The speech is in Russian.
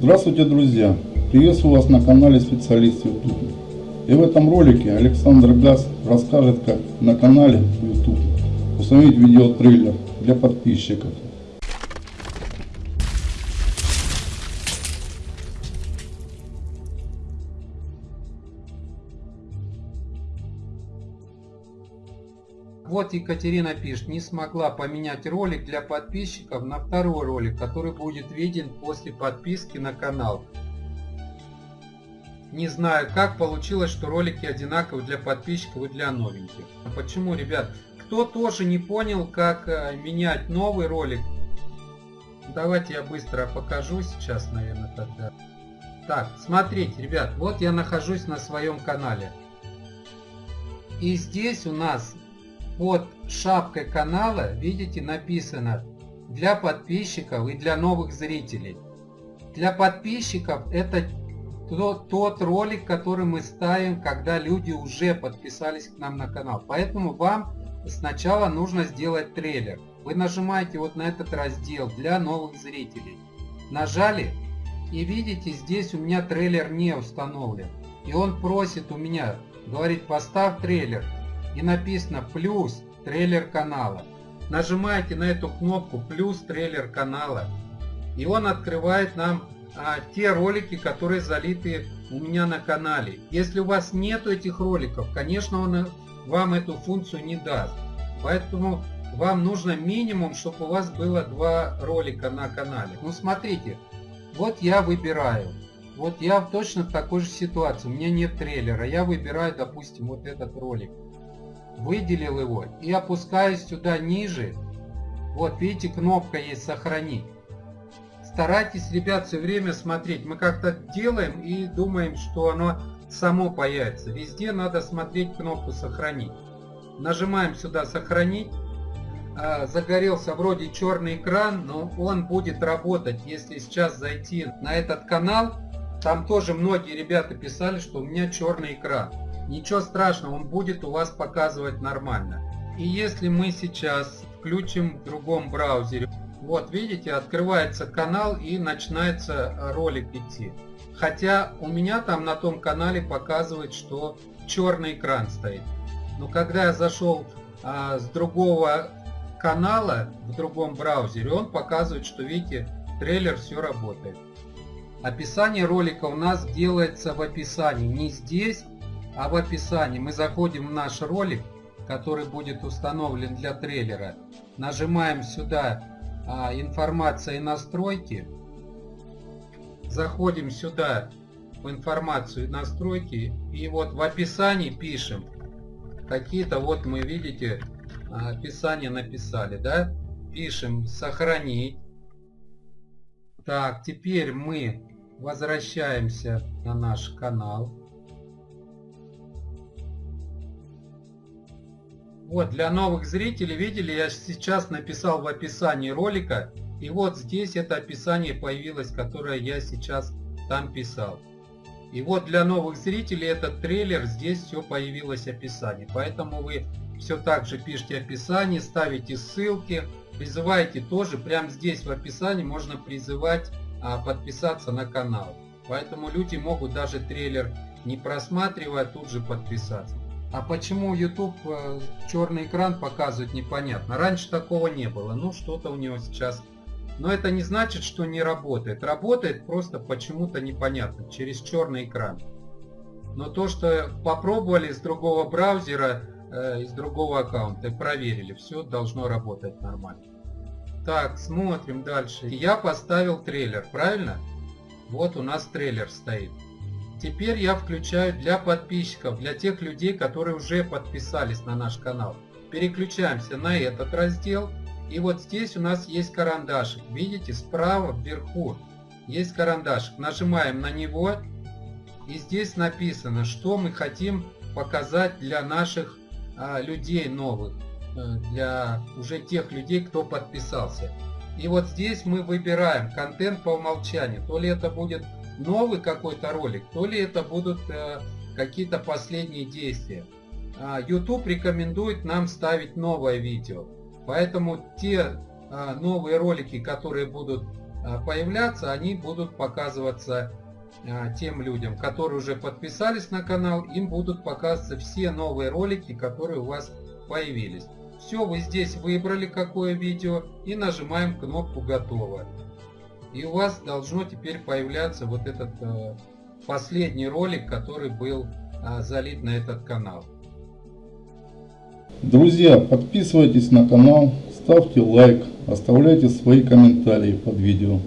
Здравствуйте, друзья! Приветствую вас на канале Специалист YouTube. И в этом ролике Александр Газ расскажет, как на канале YouTube установить видеотрейлер для подписчиков. Вот Екатерина пишет, не смогла поменять ролик для подписчиков на второй ролик, который будет виден после подписки на канал. Не знаю, как получилось, что ролики одинаковые для подписчиков и для новеньких. А почему, ребят? Кто тоже не понял, как э, менять новый ролик, давайте я быстро покажу сейчас, наверное, тогда. Так, смотрите, ребят, вот я нахожусь на своем канале. И здесь у нас под шапкой канала, видите, написано для подписчиков и для новых зрителей. Для подписчиков это тот, ролик, который мы ставим, когда люди уже подписались к нам на канал. Поэтому вам сначала нужно сделать трейлер. Вы нажимаете вот на этот раздел для новых зрителей. Нажали и видите, здесь у меня трейлер не установлен. И он просит у меня, говорит, поставь трейлер и написано плюс трейлер канала. Нажимаете на эту кнопку плюс трейлер канала и он открывает нам а, те ролики, которые залиты у меня на канале. Если у вас нет этих роликов, конечно он вам эту функцию не даст. Поэтому вам нужно минимум, чтобы у вас было два ролика на канале. Ну смотрите, вот я выбираю. Вот я точно в такой же ситуации. У меня нет трейлера. Я выбираю, допустим, вот этот ролик выделил его и опускаюсь сюда ниже. Вот видите, кнопка есть «Сохранить». Старайтесь, ребят, все время смотреть. Мы как-то делаем и думаем, что оно само появится. Везде надо смотреть кнопку «Сохранить». Нажимаем сюда «Сохранить». А, загорелся вроде черный экран, но он будет работать, если сейчас зайти на этот канал. Там тоже многие ребята писали, что у меня черный экран. Ничего страшного, он будет у вас показывать нормально. И если мы сейчас включим в другом браузере, вот видите, открывается канал и начинается ролик идти. Хотя у меня там на том канале показывает, что черный экран стоит. Но когда я зашел а, с другого канала в другом браузере, он показывает, что видите, трейлер все работает. Описание ролика у нас делается в описании, не здесь, а в описании мы заходим в наш ролик, который будет установлен для трейлера. Нажимаем сюда а, информация и настройки. Заходим сюда в информацию и настройки. И вот в описании пишем. Какие-то вот мы видите а, описание написали, да? Пишем сохранить. Так, теперь мы возвращаемся на наш канал. Вот, для новых зрителей, видели, я сейчас написал в описании ролика, и вот здесь это описание появилось, которое я сейчас там писал. И вот для новых зрителей этот трейлер, здесь все появилось описание. Поэтому вы все так же пишите описание, ставите ссылки, призываете тоже, прямо здесь в описании можно призывать а, подписаться на канал. Поэтому люди могут даже трейлер не просматривая тут же подписаться. А почему YouTube э, черный экран показывает непонятно. Раньше такого не было. Ну что-то у него сейчас. Но это не значит, что не работает. Работает просто почему-то непонятно. Через черный экран. Но то, что попробовали с другого браузера, э, из другого аккаунта, проверили. Все должно работать нормально. Так, смотрим дальше. Я поставил трейлер, правильно? Вот у нас трейлер стоит. Теперь я включаю для подписчиков, для тех людей, которые уже подписались на наш канал. Переключаемся на этот раздел. И вот здесь у нас есть карандашик. Видите, справа вверху есть карандашик. Нажимаем на него. И здесь написано, что мы хотим показать для наших а, людей новых. Э, для уже тех людей, кто подписался. И вот здесь мы выбираем контент по умолчанию. То ли это будет новый какой-то ролик, то ли это будут э, какие-то последние действия. А, YouTube рекомендует нам ставить новое видео. Поэтому те а, новые ролики, которые будут а, появляться, они будут показываться тем людям, которые уже подписались на канал, им будут показываться все новые ролики, которые у вас появились. Все, вы здесь выбрали какое видео и нажимаем кнопку «Готово». И у вас должно теперь появляться вот этот э, последний ролик, который был э, залит на этот канал. Друзья, подписывайтесь на канал, ставьте лайк, оставляйте свои комментарии под видео.